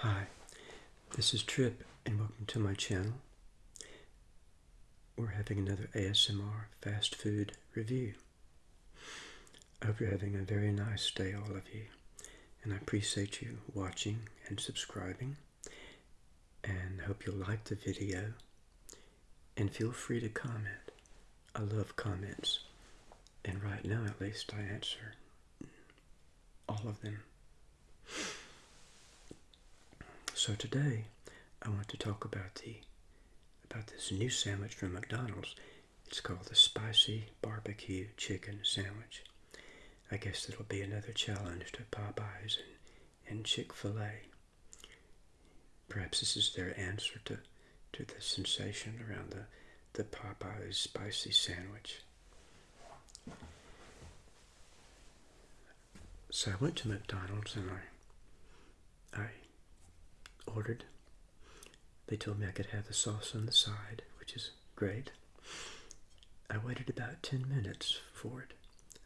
Hi, this is Trip, and welcome to my channel. We're having another ASMR fast food review. I hope you're having a very nice day, all of you, and I appreciate you watching and subscribing, and hope you'll like the video, and feel free to comment. I love comments, and right now at least I answer all of them. So today I want to talk about the about this new sandwich from McDonald's. It's called the spicy barbecue chicken sandwich. I guess it'll be another challenge to Popeyes and, and Chick-fil-A. Perhaps this is their answer to, to the sensation around the, the Popeyes spicy sandwich. So I went to McDonald's and I I ordered. They told me I could have the sauce on the side, which is great. I waited about 10 minutes for it.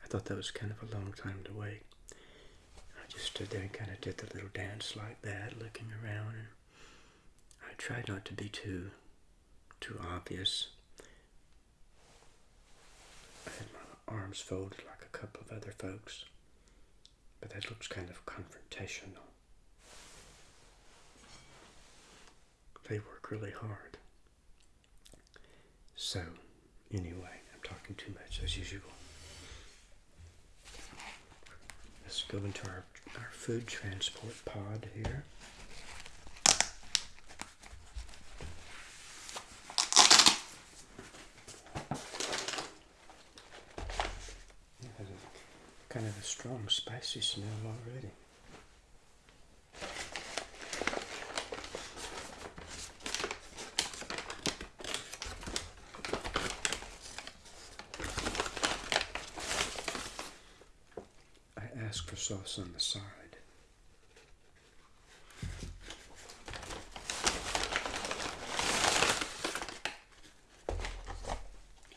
I thought that was kind of a long time to wait. I just stood there and kind of did the little dance like that, looking around. And I tried not to be too, too obvious. I had my arms folded like a couple of other folks, but that looks kind of confrontational. They work really hard. So, anyway, I'm talking too much as usual. Let's go into our, our food transport pod here. Kind of a strong spicy smell already. ask for sauce on the side.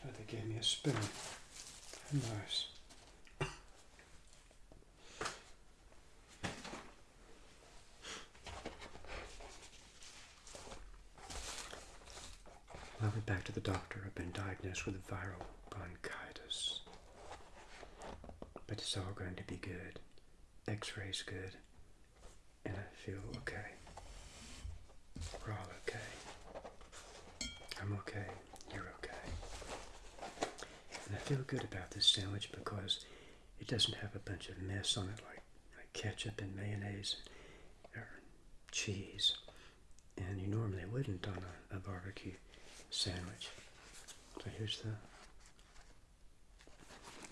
Oh, a spoon. Nice. I went back to the doctor. I've been diagnosed with viral bronchitis but it's all going to be good. X-ray's good, and I feel okay. We're all okay. I'm okay. Feel good about this sandwich because it doesn't have a bunch of mess on it like, like ketchup and mayonnaise or cheese. And you normally wouldn't on a, a barbecue sandwich. So here's the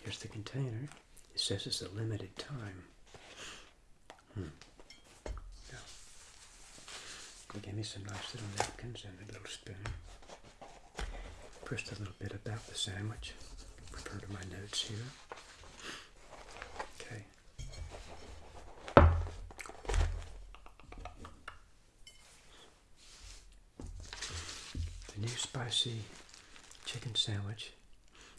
here's the container. It says it's a limited time. Hmm. Yeah. They gave me some nice little napkins and a little spoon. First, a little bit about the sandwich. Refer to my notes here. Okay. The new spicy chicken sandwich.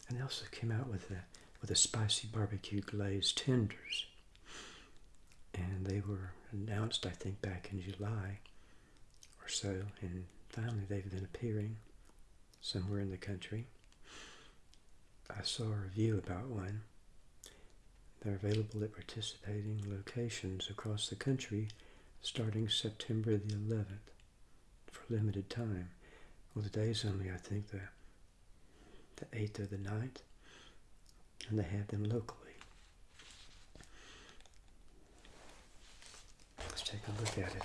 And they also came out with a with a spicy barbecue glazed tenders. And they were announced, I think, back in July or so, and finally they've been appearing somewhere in the country. I saw a review about one. They're available at participating locations across the country starting September the 11th for limited time. Well, the day's only, I think, the, the 8th or the 9th and they have them locally. Let's take a look at it.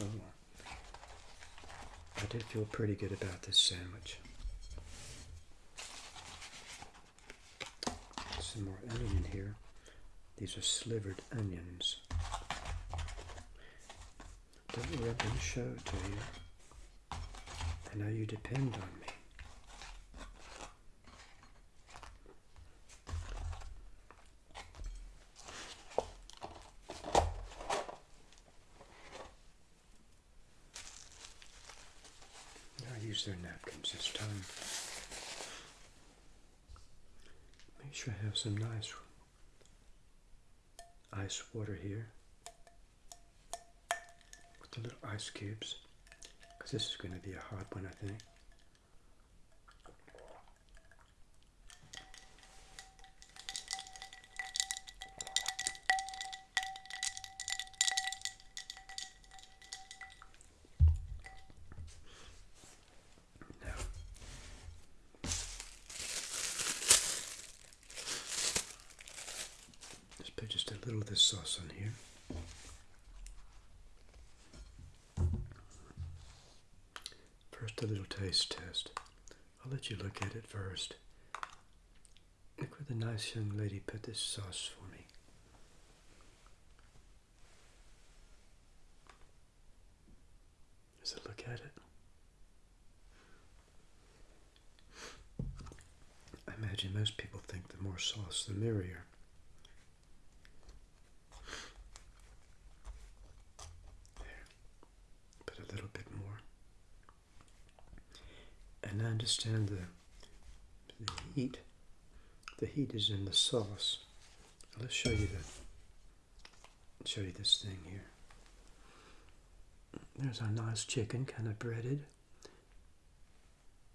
Oh, did feel pretty good about this sandwich. Some more onion in here. These are slivered onions. Don't let them show to you. I know you depend on me. Use their napkins this time. Make sure I have some nice ice water here with the little ice cubes because this is going to be a hot one, I think. Sauce on here. First, a little taste test. I'll let you look at it first. Look where the nice young lady put this sauce for me. It look at it? I imagine most people think the more sauce, the merrier. There. Put a little bit more. And I understand the, the heat. The heat is in the sauce. Let's show you the show you this thing here. There's our nice chicken, kind of breaded.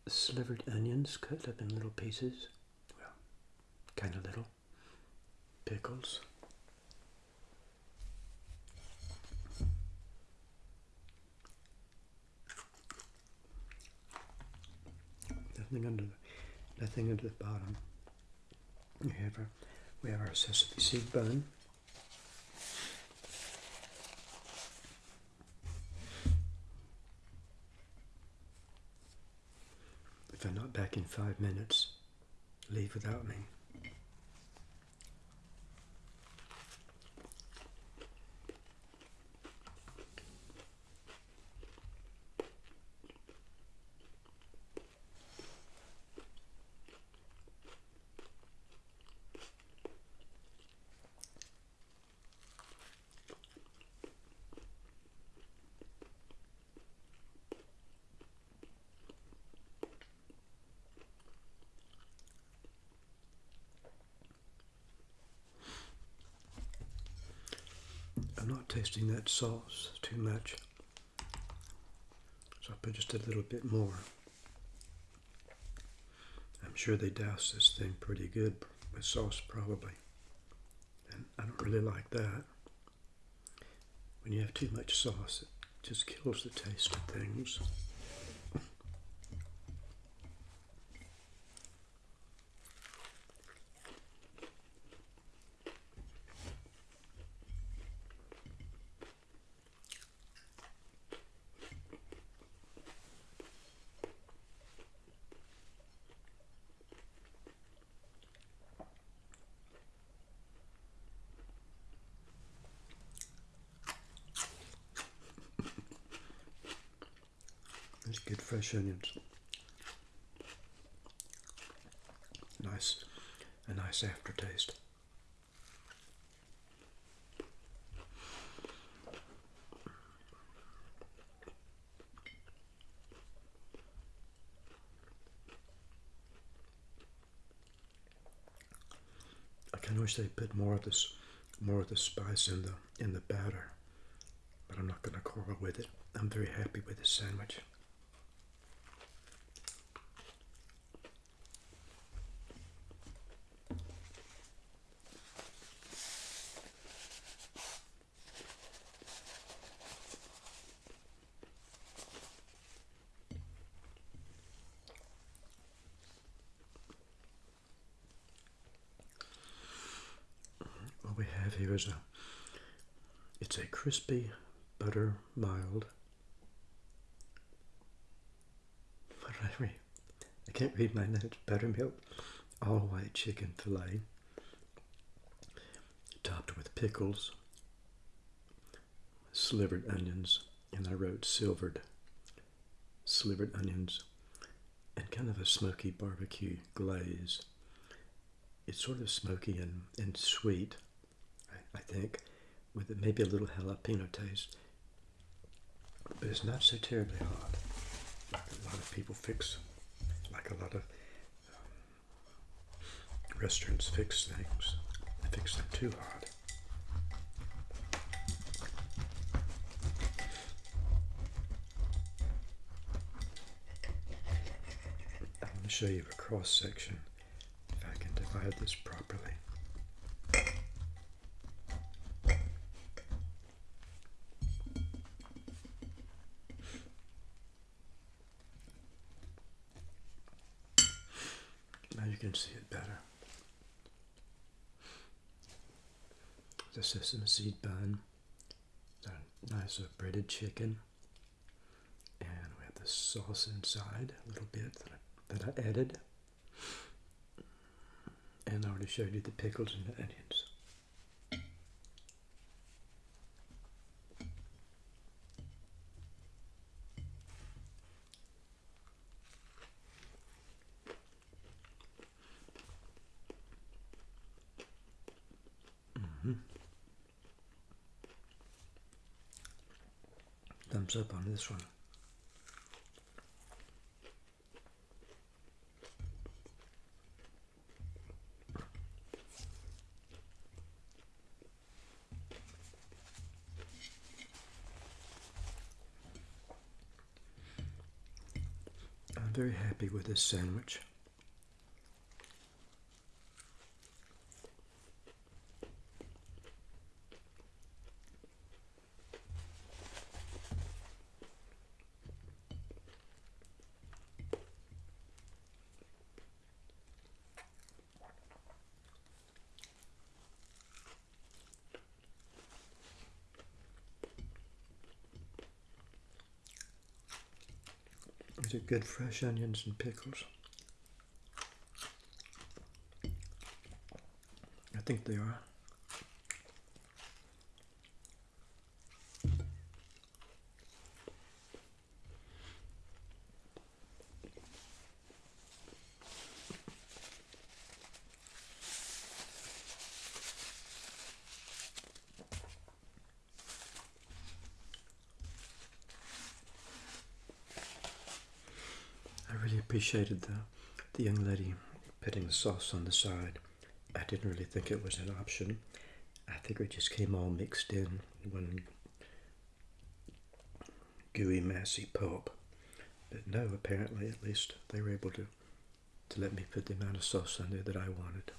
Slivered onions cut up in little pieces. Well, kind of little. Pickles. Nothing under the, nothing under the bottom. We have our we have our sesame seed bun. If I'm not back in five minutes, leave without me. I'm not tasting that sauce too much. So I'll put just a little bit more. I'm sure they douse this thing pretty good with sauce probably. And I don't really like that. When you have too much sauce, it just kills the taste of things. Good fresh onions. Nice, a nice aftertaste. I kind of wish they put more of this, more of the spice in the in the batter, but I'm not going to quarrel with it. I'm very happy with this sandwich. What we have here is a oh, it's a crispy butter mild. What did I? I can't read my notes. Buttermilk, all white chicken fillet, topped with pickles, slivered onions, and I wrote silvered, slivered onions, and kind of a smoky barbecue glaze. It's sort of smoky and, and sweet, I think, with maybe a little jalapeno taste. But it's not so terribly hot, like a lot of people fix, like a lot of um, restaurants fix things. They fix them too hot. I'm going to show you a cross section if I can divide this properly. Can see it better. The sesame seed bun, the nice breaded chicken, and we have the sauce inside a little bit that I, that I added. And I already showed you the pickles and the onions. Mm-hmm. Thumbs up on this one. I'm very happy with this sandwich. Is it good fresh onions and pickles? I think they are. I really appreciated the the young lady putting the sauce on the side. I didn't really think it was an option. I think it just came all mixed in one gooey, massy pulp. But no, apparently, at least they were able to to let me put the amount of sauce on there that I wanted.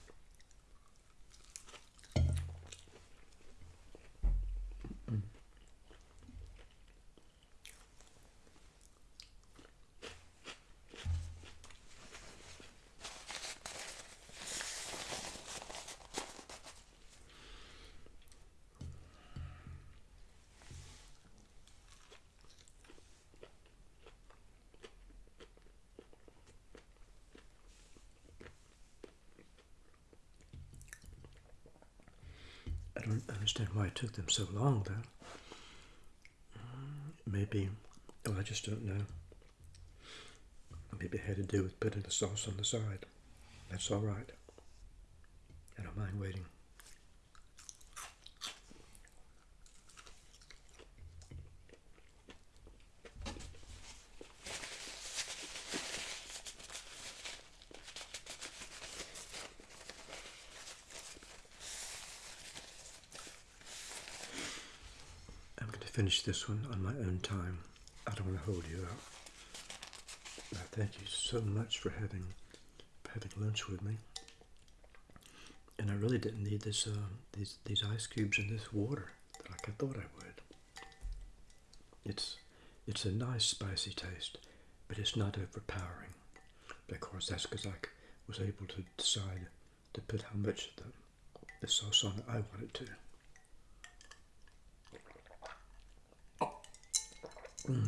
Don't understand why it took them so long, though. Mm, Maybe, well, I just don't know. Maybe it had to do with putting the sauce on the side. That's all right. I don't mind waiting. Finish this one on my own time. I don't want to hold you up. Thank you so much for having having lunch with me. And I really didn't need this uh, these these ice cubes and this water like I thought I would. It's it's a nice spicy taste, but it's not overpowering. But of course, that's because I was able to decide to put how much the the sauce on I wanted to. If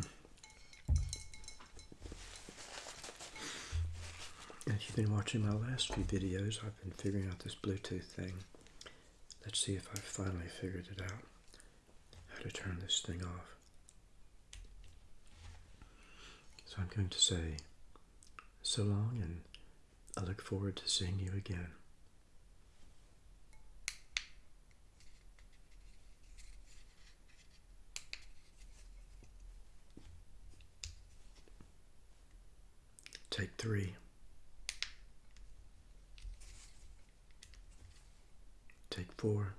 you've been watching my last few videos, I've been figuring out this Bluetooth thing. Let's see if I've finally figured it out. How to turn this thing off. So I'm going to say so long and I look forward to seeing you again. Take three. Take four.